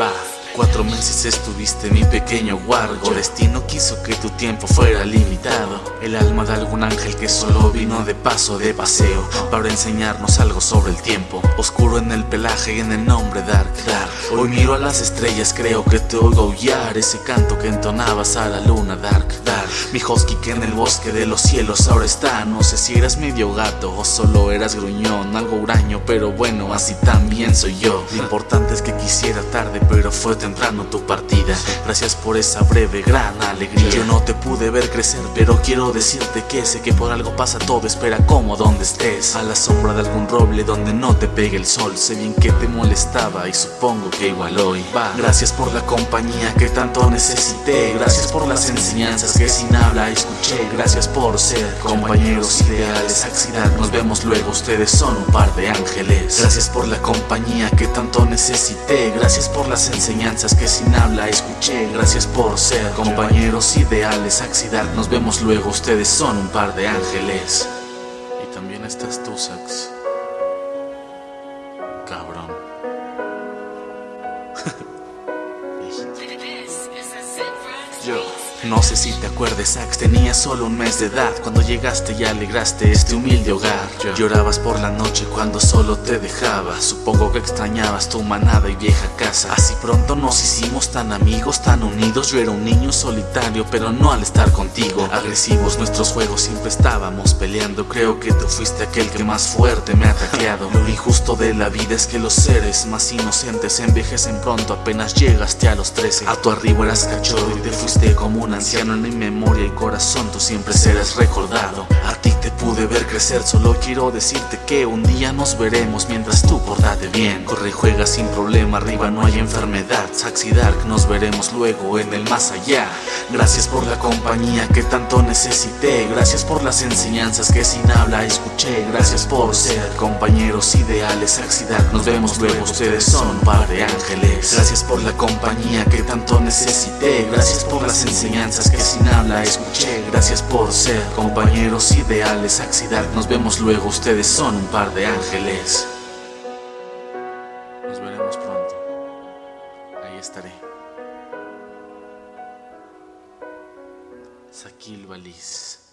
Va. Cuatro meses estuviste mi pequeño guargo. Destino quiso que tu tiempo fuera limitado. El alma de algún ángel que solo vino de paso, de paseo Para enseñarnos algo sobre el tiempo. Oscuro en el pelaje y en el nombre Dark Dark Hoy miro a las estrellas, creo que te oigo aullar. Ese canto que entonabas a la luna Dark Dark Mi husky que en el bosque de los cielos ahora está. No sé si eras medio gato o solo eras gruñón Algo huraño, pero bueno, así también soy yo. Lo importante es que quisiera tarde, pero fue temprano tu partida. Gracias por esa breve gran alegría. Yo no te pude ver crecer pero quiero decirte que sé que por algo pasa todo Espera como donde estés. A la sombra de algún roble donde no te pegue el sol Sé bien que te molestaba y supongo que igual hoy va. Gracias por la compañía que tanto necesité. Gracias por las enseñanzas que sin habla escuché. Gracias por ser compañeros ideales Accidad, nos vemos luego, ustedes son un par de ángeles. Gracias por la compañía que tanto necesité. Gracias por las enseñanzas que sin habla escuché. Gracias por ser compañeros ideales Axidar, nos vemos luego, ustedes son un par de ángeles. Y también estás tú, Sax. Cabrón no sé si te acuerdes, Sax, tenía solo un mes de edad. Cuando llegaste y alegraste este humilde hogar Llorabas por la noche cuando solo te dejaba. Supongo que extrañabas tu manada y vieja casa. Así pronto nos hicimos tan amigos, tan unidos. Yo era un niño solitario, pero no al estar contigo. Agresivos nuestros juegos, siempre estábamos peleando. Creo que tú fuiste aquel que más fuerte me ha ataqueado. Lo injusto de la vida es que los seres más inocentes envejecen pronto. Apenas llegaste a los 13 A tu arribo eras cachorro y te fuiste como un anciano en mi memoria y corazón tú siempre serás recordado. A ti te pude ver crecer, solo quiero decirte que un día nos veremos mientras tú portate bien. Corre y juega sin problema, arriba no hay enfermedad. Dark, nos veremos luego en el más allá. Gracias por la compañía que tanto necesité. Gracias por las enseñanzas que sin habla escuché. Gracias por ser compañeros ideales Saxy Dark, nos vemos luego, ustedes son par de ángeles. Gracias por la compañía que tanto necesité. Gracias por las enseñanzas que sin habla escuché. Gracias por ser compañeros ideales Axidar, nos vemos luego, ustedes son un par de ángeles. Nos veremos pronto. Ahí estaré. Sakil Balis